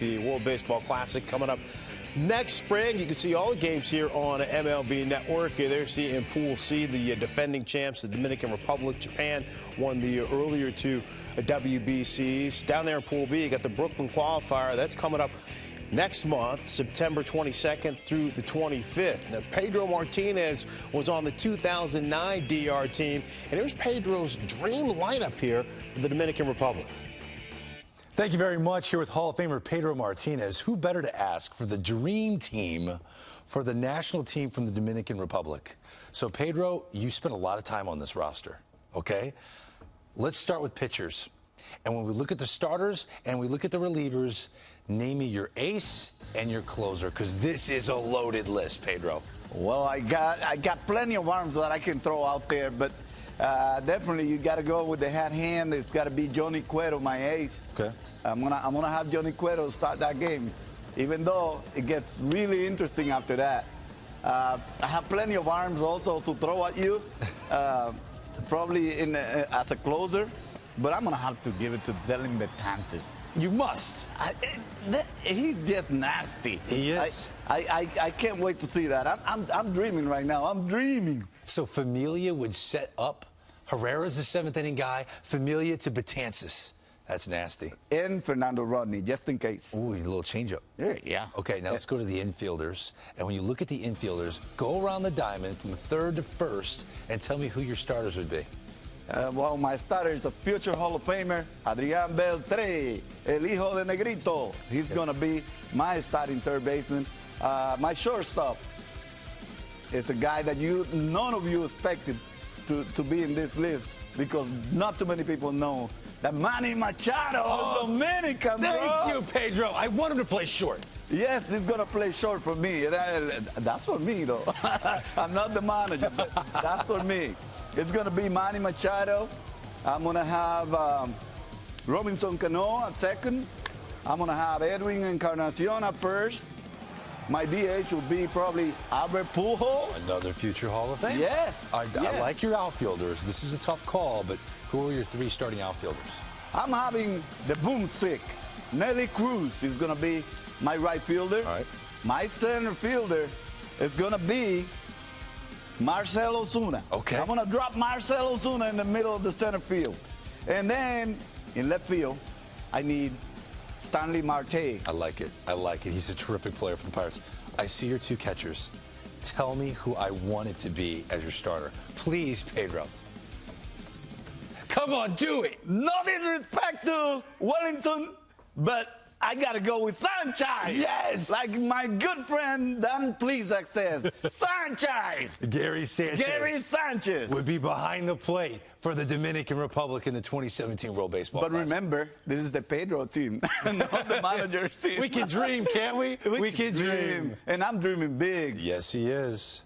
the World Baseball Classic coming up next spring. You can see all the games here on MLB Network. There see in Pool C, the uh, defending champs, the Dominican Republic. Japan won the uh, earlier two WBCs. Down there in Pool B, you got the Brooklyn qualifier. That's coming up next month, September 22nd through the 25th. Now, Pedro Martinez was on the 2009 DR team, and here's Pedro's dream lineup here for the Dominican Republic. Thank you very much. Here with Hall of Famer Pedro Martinez. Who better to ask for the dream team for the national team from the Dominican Republic? So, Pedro, you spent a lot of time on this roster, okay? Let's start with pitchers. And when we look at the starters and we look at the relievers, name me your ace and your closer, because this is a loaded list, Pedro. Well, I got I got plenty of arms that I can throw out there, but uh, definitely you got to go with the hat hand. It's got to be Johnny Cueto, my ace. Okay. I'm gonna I'm gonna have Johnny Cueto start that game, even though it gets really interesting after that. Uh, I have plenty of arms also to throw at you, uh, probably in uh, as a closer. But I'm gonna have to give it to Dellin Betances. You must. I, that, he's just nasty. He is. I, I, I, I, can't wait to see that. I'm, I'm, I'm dreaming right now. I'm dreaming. So Familia would set up Herrera's the seventh inning guy, Familia to Betances. That's nasty. And Fernando Rodney, just in case. Ooh, a little changeup. Yeah, yeah. Okay, now let's go to the infielders. And when you look at the infielders, go around the diamond from third to first and tell me who your starters would be. Uh, well, my starter is a future Hall of Famer, Adrian Beltre, el hijo de Negrito. He's okay. going to be my starting third baseman. Uh, my shortstop is a guy that you none of you expected to, to be in this list because not too many people know that Manny Machado oh, Dominican. Thank bro. you, Pedro. I want him to play short. Yes, he's going to play short for me. that's for me, though. I'm not the manager, but that's for me. It's going to be Manny Machado. I'm going to have um, Robinson Cano at second. I'm going to have Edwin Encarnacion at first. My DH will be probably Albert Pujols. Another future Hall of Fame. Yes. I, yes. I like your outfielders. This is a tough call, but who are your three starting outfielders? I'm having the boomstick. Nelly Cruz is going to be my right fielder. All right. My center fielder is going to be Marcell Ozuna. Okay. I'm going to drop Marcell Ozuna in the middle of the center field. And then in left field, I need Starling Marte. I like it. I like it. He's a terrific player for the Pirates. I see your two catchers. Tell me who I want it to be as your starter. Please, Pedro. Come on, do it. No disrespect to Welington, but I got to go with Sanchez. Yes. Like my good friend Dan Plesac says, Sanchez. Gary Sanchez. Gary Sanchez. Would be behind the plate for the Dominican Republic in the 2017 World Baseball But remember, this is the Pedro team, not the manager's team. We can dream, can't we? We, we can, can dream. dream. And I'm dreaming big. Yes, he is.